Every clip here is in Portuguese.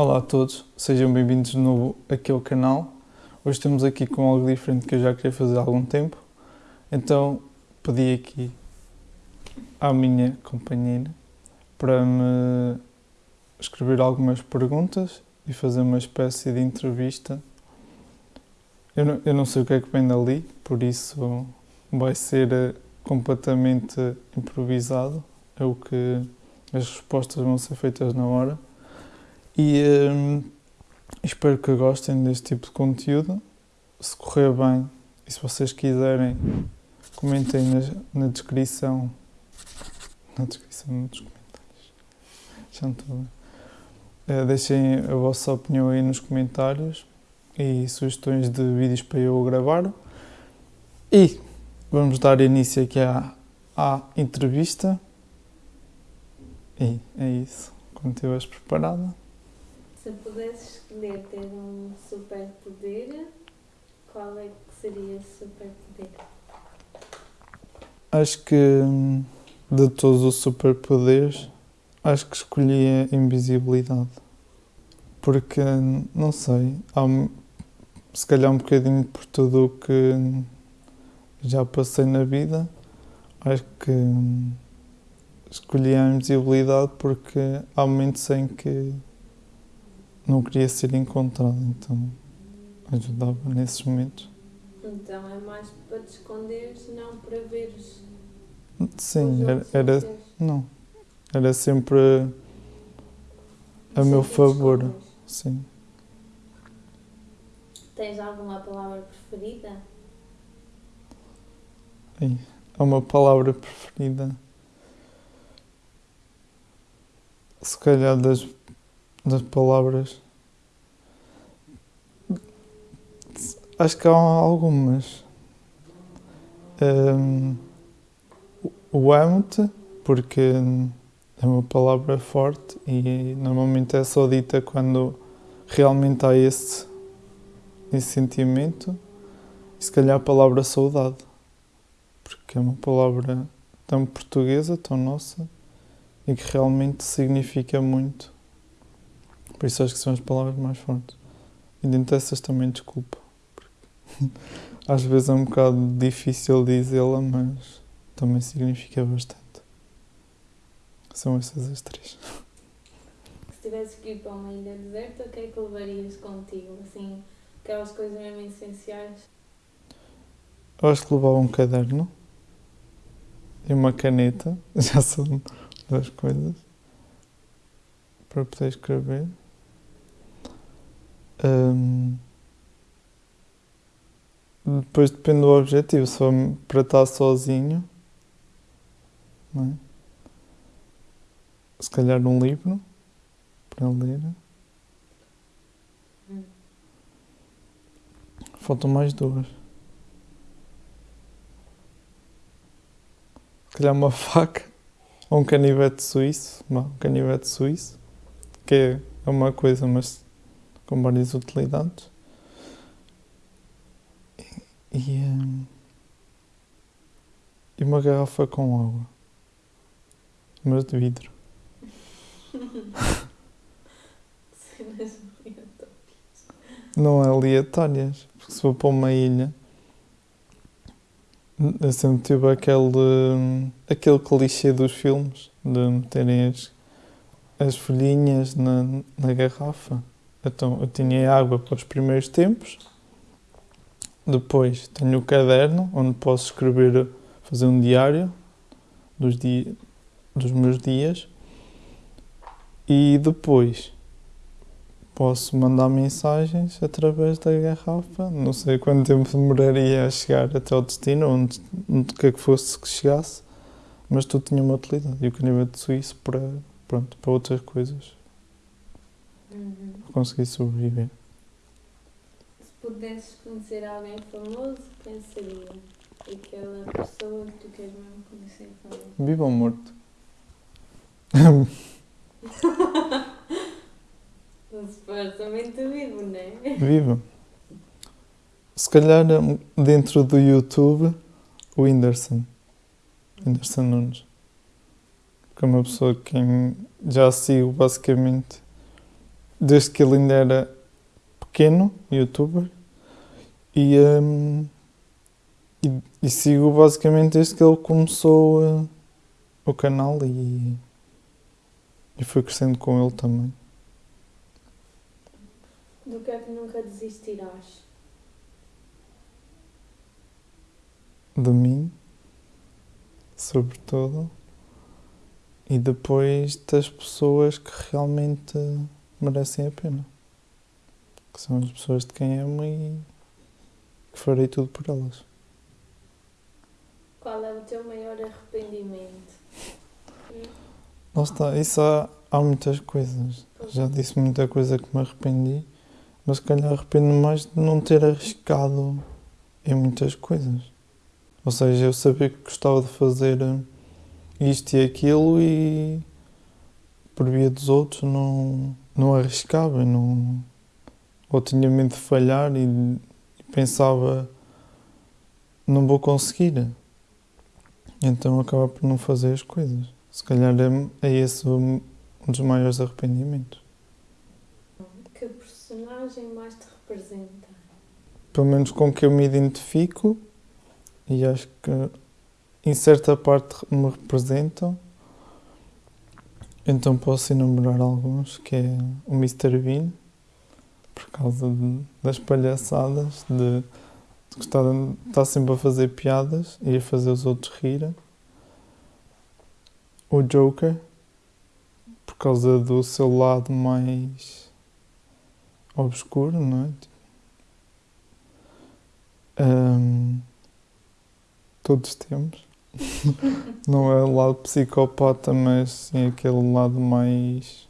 Olá a todos, sejam bem-vindos de novo aqui ao canal. Hoje estamos aqui com algo diferente que eu já queria fazer há algum tempo. Então pedi aqui à minha companheira para me escrever algumas perguntas e fazer uma espécie de entrevista. Eu não, eu não sei o que é que vem dali, por isso vai ser eh, completamente improvisado. É o que as respostas vão ser feitas na hora. E hum, espero que gostem deste tipo de conteúdo. Se correr bem e se vocês quiserem, comentem na, na descrição. Na descrição nos comentários. Já não estou bem. Uh, deixem a vossa opinião aí nos comentários e sugestões de vídeos para eu gravar. E vamos dar início aqui à, à entrevista. E é isso. Quando estiveres preparada. Se pudesse escolher ter um superpoder, qual é que seria esse superpoder? Acho que hum, de todos os superpoderes, acho que escolhi a invisibilidade. Porque, não sei, há, se calhar um bocadinho por tudo o que já passei na vida, acho que hum, escolhi a invisibilidade porque há momentos em que não queria ser encontrado, então ajudava nesses momentos. Então é mais para te esconderes, não para veres Sim, era, era não, era sempre a meu favor, escondes. sim. Tens alguma palavra preferida? É uma palavra preferida. Se calhar das, das palavras. Acho que há algumas. Hum, o amo-te, porque é uma palavra forte e normalmente é só dita quando realmente há esse, esse sentimento. E se calhar a palavra saudade porque é uma palavra tão portuguesa, tão nossa e que realmente significa muito. Por isso acho que são as palavras mais fortes. E dentro dessas também desculpa. Às vezes é um bocado difícil dizê-la, mas também significa bastante. São essas as três. Se tivesses que ir para uma ilha deserta, o que é que levarias contigo? Assim, aquelas coisas mesmo essenciais? Eu acho que levava um caderno e uma caneta, já são duas coisas, para poder escrever. Hum, depois depende do objetivo, se for para estar sozinho, é? se calhar um livro para ler. Faltam mais duas. Se calhar uma faca ou um canivete suíço. Não, um canivete suíço, que é uma coisa, mas com várias utilidades. E, hum, e uma garrafa com água. Mas de vidro. Cenas aleatórias. Não é aleatórias. Porque se for para uma ilha. Eu sempre tive aquele, hum, aquele clichê dos filmes de meterem as, as folhinhas na, na garrafa. Então eu tinha água para os primeiros tempos, depois tenho o caderno onde posso escrever, fazer um diário dos, di, dos meus dias e depois posso mandar mensagens através da garrafa. Não sei quanto tempo demoraria a chegar até ao destino, onde, onde quer que fosse que chegasse, mas tudo tinha uma utilidade. E o canivete suíço para, pronto, para outras coisas, Uhum. para conseguir sobreviver. Se pudesses conhecer alguém famoso, quem seria? Aquela pessoa que tu queres mesmo conhecer famoso. Viva ou morto? Supostamente vivo, não é? Viva. Se calhar hum, dentro do YouTube, o Whindersson. Whindersson Nunes. Porque é uma pessoa que já sigo basicamente desde que ele ainda era pequeno, youtuber, e, hum, e, e sigo basicamente desde que ele começou uh, o canal e, e fui crescendo com ele também. Do que é que nunca desistirás? De mim, sobretudo, e depois das pessoas que realmente merecem a pena. Que são as pessoas de quem amo e que farei tudo por elas. Qual é o teu maior arrependimento? Lá está, isso há, há muitas coisas. Já disse muita coisa que me arrependi, mas se calhar arrependo mais de não ter arriscado em muitas coisas. Ou seja, eu sabia que gostava de fazer isto e aquilo e por via dos outros não, não arriscava, não, ou tinha medo de falhar e, e pensava não vou conseguir. Então acaba por não fazer as coisas. Se calhar é, é esse um dos maiores arrependimentos. Que personagem mais te representa? Pelo menos com que eu me identifico e acho que em certa parte me representam. Então posso enumerar alguns, que é o Mr. Bean, por causa de, das palhaçadas, de, de gostar de estar sempre a fazer piadas e a fazer os outros rirem. O Joker, por causa do seu lado mais obscuro, não é? Um, todos temos. Não é o lado psicopata, mas sim aquele lado mais.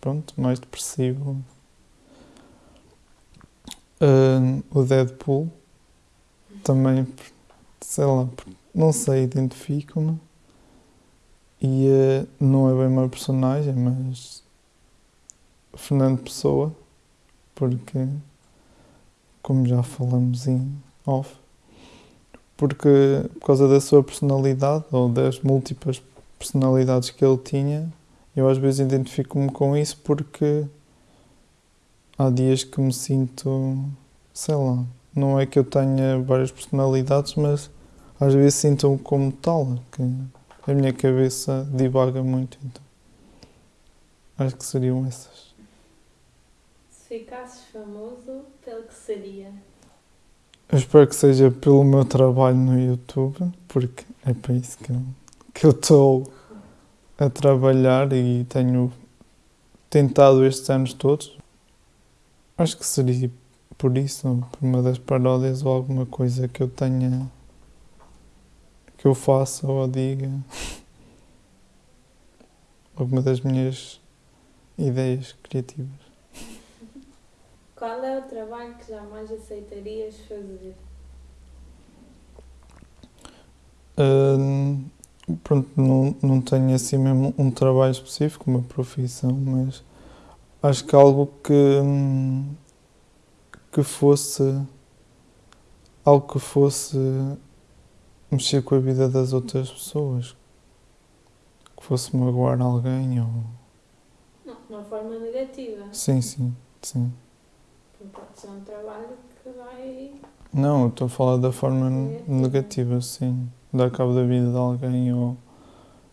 pronto, mais depressivo. Uh, o Deadpool também, sei lá, não sei, identifico-me. E uh, não é bem uma personagem, mas. Fernando Pessoa, porque, como já falamos em off, porque por causa da sua personalidade ou das múltiplas personalidades que ele tinha, eu às vezes identifico-me com isso porque há dias que me sinto, sei lá, não é que eu tenha várias personalidades, mas às vezes sinto-me como tal, que a minha cabeça divaga muito, então acho que seriam essas. Se ficasses famoso, pelo que seria? Eu espero que seja pelo meu trabalho no YouTube, porque é para isso que eu, que eu estou a trabalhar e tenho tentado estes anos todos. Acho que seria por isso, por uma das paródias ou alguma coisa que eu tenha que eu faça ou diga. Alguma das minhas ideias criativas. Qual é o trabalho que jamais aceitarias fazer? Uh, pronto, não, não tenho assim mesmo um trabalho específico, uma profissão, mas acho que algo que, que fosse algo que fosse mexer com a vida das outras pessoas, que fosse magoar alguém ou. Não, de uma forma negativa. Sim, sim, sim. Pode ser um trabalho que vai. Não, estou a falar da forma negativa, negativa sim. Dar cabo da vida de alguém ou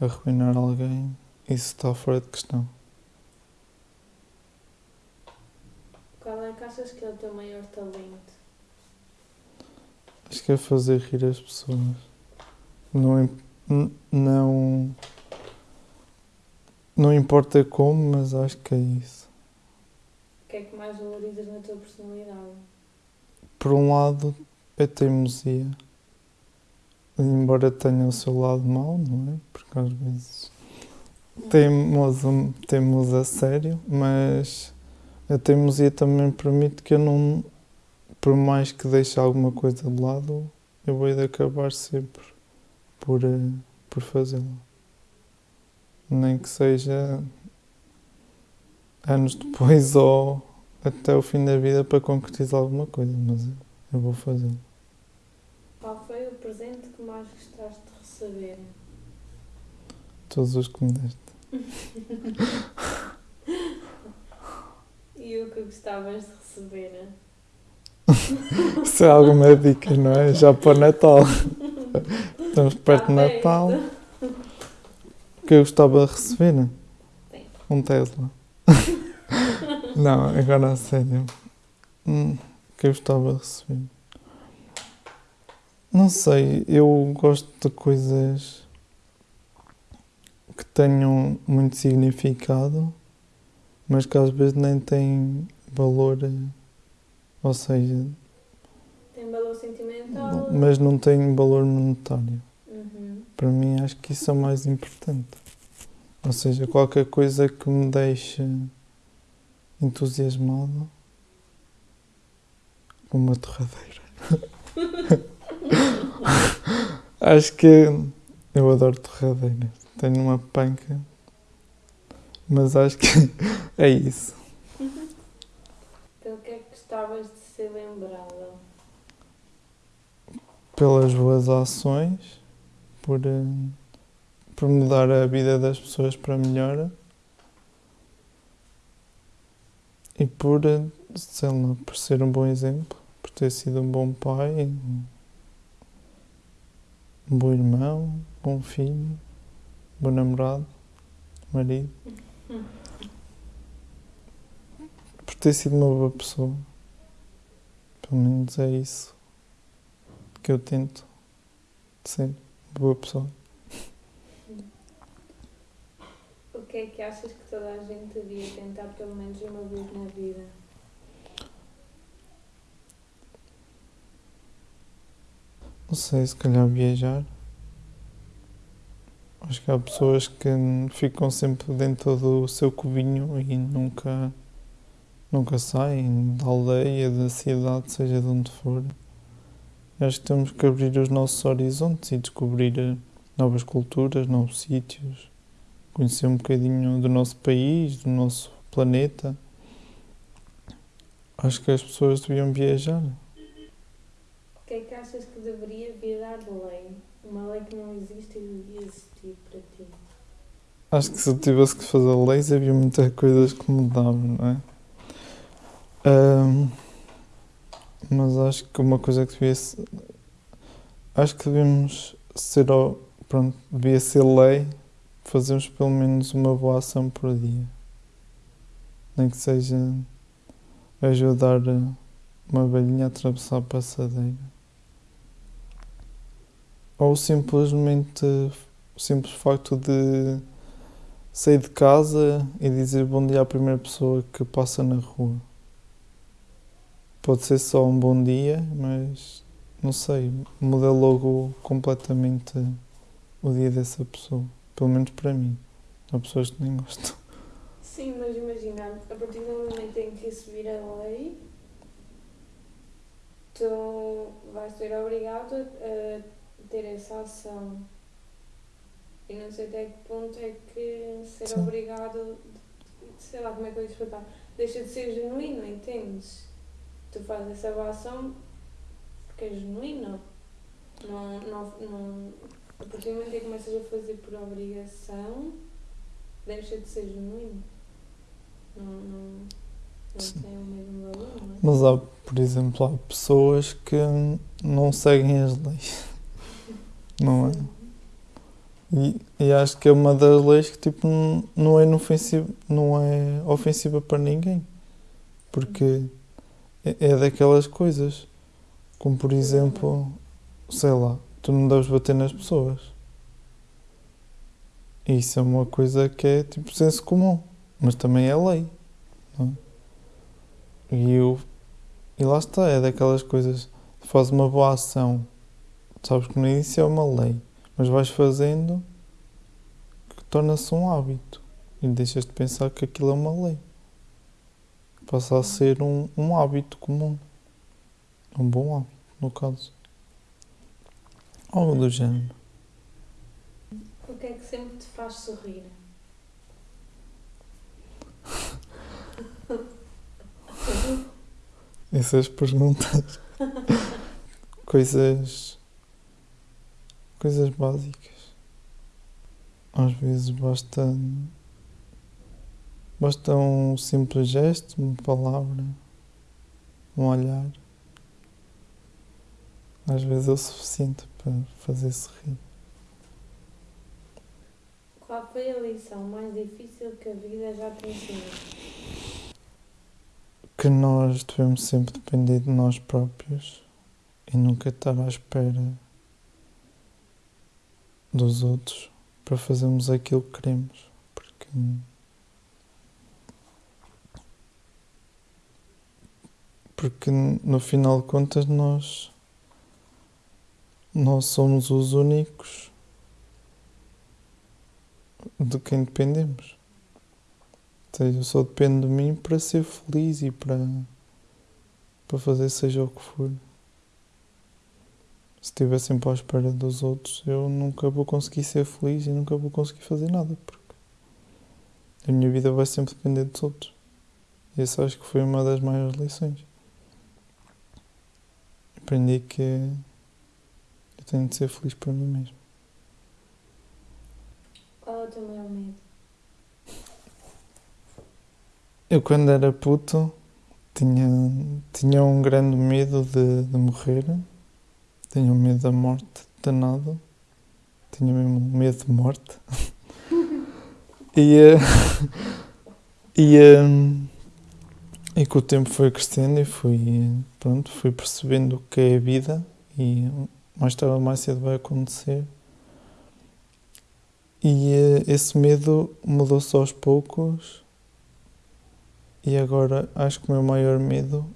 arruinar alguém, isso está fora de questão. Qual é que achas que é o teu maior talento? Acho que é fazer rir as pessoas. Não, não, não importa como, mas acho que é isso. Que é que mais valorizas na tua personalidade? Por um lado, a teimosia. Embora tenha o seu lado mau, não é? Porque às vezes temos, temos a sério, mas a teimosia também permite que eu não, por mais que deixe alguma coisa de lado, eu vou acabar sempre por, eh, por fazê-lo. Nem que seja anos depois ou até o fim da vida para concretizar alguma coisa, mas eu vou fazê-lo. Qual foi o presente que mais gostaste de receber? Todos os que me deste. E o que gostavas de receber? né? Se é alguma dica, não é? Já para o Natal. Estamos perto do Está Natal. perto. O que eu gostava de receber? Sim. Um Tesla. não, agora a sério. Hum, o que eu gostava de receber? Não sei, eu gosto de coisas que tenham muito significado, mas que às vezes nem têm valor, eh, ou seja, Tem valor sentimental. mas não têm valor monetário. Uhum. Para mim, acho que isso é o mais importante. Ou seja, qualquer coisa que me deixe entusiasmado, como uma torradeira. acho que eu adoro torradeiras. Tenho uma panca, mas acho que é isso. Pelo que é que gostavas de ser lembrada? Pelas boas ações, por, eh, por mudar a vida das pessoas para melhor e por, sei lá, por ser um bom exemplo, por ter sido um bom pai, um bom irmão, bom filho, bom namorado, marido. Por ter sido uma boa pessoa. Pelo menos é isso que eu tento ser boa pessoa. O que é que achas que toda a gente devia tentar pelo menos uma vez na vida? Não sei, se calhar viajar. Acho que há pessoas que ficam sempre dentro do seu cubinho e nunca, nunca saem da aldeia, da cidade, seja de onde for. Acho que temos que abrir os nossos horizontes e descobrir novas culturas, novos sítios, conhecer um bocadinho do nosso país, do nosso planeta. Acho que as pessoas deviam viajar. O que é que achas que deveria virar lei? Uma lei que não existe e devia existir para ti? Acho que se eu tivesse que fazer leis havia muitas coisas que mudavam, não é? Ahm, mas acho que uma coisa que devia ser. Acho que devemos ser. Pronto, devia ser lei fazermos pelo menos uma boa ação por dia. Nem que seja ajudar uma velhinha a atravessar a passadeira. Ou simplesmente o simples facto de sair de casa e dizer bom dia à primeira pessoa que passa na rua. Pode ser só um bom dia, mas não sei, muda logo completamente o dia dessa pessoa. Pelo menos para mim. Há pessoas que nem gostam. Sim, mas imagina, a partir do momento em que isso vira lei, tu vais ser obrigado a ter essa ação. E não sei até que ponto é que ser Sim. obrigado, sei lá como é que eu ia explicar, deixa de ser genuíno, entendes? Tu fazes essa ação porque é genuíno. Não, não, não, a partir do momento em que começas a fazer por obrigação, deixa de ser genuíno. Não, não, não tem o mesmo valor, não é? Mas há, por exemplo, há pessoas que não seguem as leis. Não é? E, e acho que é uma das leis que tipo, não- é inofensiva, não é ofensiva para ninguém. Porque é, é daquelas coisas. Como por exemplo, sei lá, tu não deves bater nas pessoas. Isso é uma coisa que é tipo senso comum, mas também é lei. É? E, eu, e lá está, é daquelas coisas. Fazes uma boa ação, sabes que no início é uma lei, mas vais fazendo que torna-se um hábito e deixas de pensar que aquilo é uma lei. Passa a ser um, um hábito comum. Um bom hábito, no caso. Algo do género. O que é que sempre te faz sorrir? Essas perguntas. coisas. coisas básicas. Às vezes basta Basta um simples gesto, uma palavra, um olhar. Às vezes é o suficiente para fazer sorrir. Qual foi a lição mais difícil que a vida já te ensinou? Que nós devemos sempre depender de nós próprios e nunca estar à espera dos outros para fazermos aquilo que queremos. Porque porque no final de contas nós nós somos os únicos de quem dependemos. Eu só dependo de mim para ser feliz e para, para fazer seja o que for. Se estiver sempre à espera dos outros, eu nunca vou conseguir ser feliz e nunca vou conseguir fazer nada, porque a minha vida vai sempre depender dos outros. E essa acho que foi uma das maiores lições. Aprendi que tenho de ser feliz para mim mesmo. Qual é o teu maior medo? Eu, quando era puto, tinha, tinha um grande medo de, de morrer. Tinha um medo da morte danado. Tinha mesmo medo de morte. e, eh, e, eh, e com o tempo foi crescendo e fui, pronto, fui percebendo o que é a vida e mais tarde ou mais cedo vai acontecer. E eh, esse medo mudou-se aos poucos e agora acho que o meu maior medo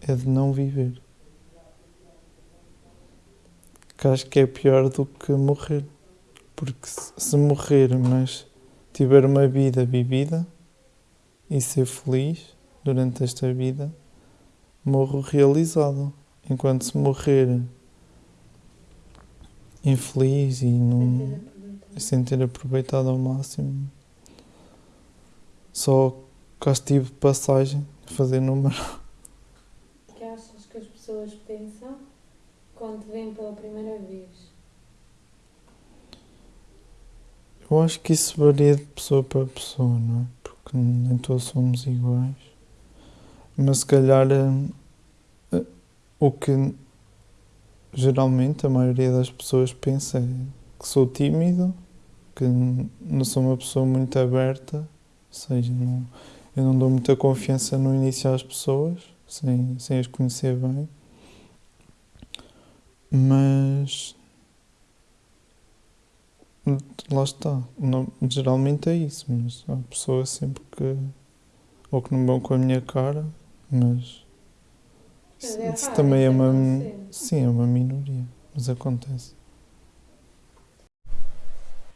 é de não viver. Que acho que é pior do que morrer. Porque se morrer, mas tiver uma vida vivida e ser feliz durante esta vida, morro realizado. Enquanto se morrer infeliz e não, sem ter aproveitado ao máximo, só cá estive de passagem a fazer número. O que achas que as pessoas pensam quando te veem pela primeira vez? Eu acho que isso varia de pessoa para pessoa, não é? Porque nem todos somos iguais. Mas se calhar eh, o que geralmente a maioria das pessoas pensa que sou tímido, que não sou uma pessoa muito aberta, ou seja, não, eu não dou muita confiança no início às pessoas, sem, sem as conhecer bem. Mas lá está. Não, geralmente é isso, mas há pessoas sempre que ou que não vão com a minha cara, mas isso, é isso raro, também é isso uma sim, é uma minoria, mas acontece.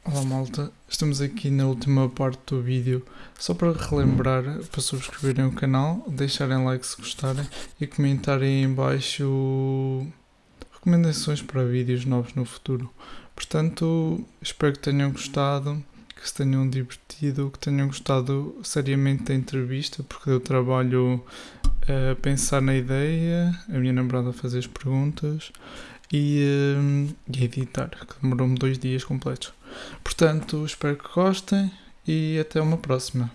Olá malta, estamos aqui na última parte do vídeo só para relembrar para subscreverem o canal, deixarem like se gostarem e comentarem em baixo recomendações para vídeos novos no futuro. Portanto, espero que tenham gostado, que se tenham divertido, que tenham gostado seriamente da entrevista, porque deu trabalho a pensar na ideia, a minha namorada a fazer as perguntas e, hum, e a editar, que demorou-me dois dias completos. Portanto, espero que gostem e até uma próxima.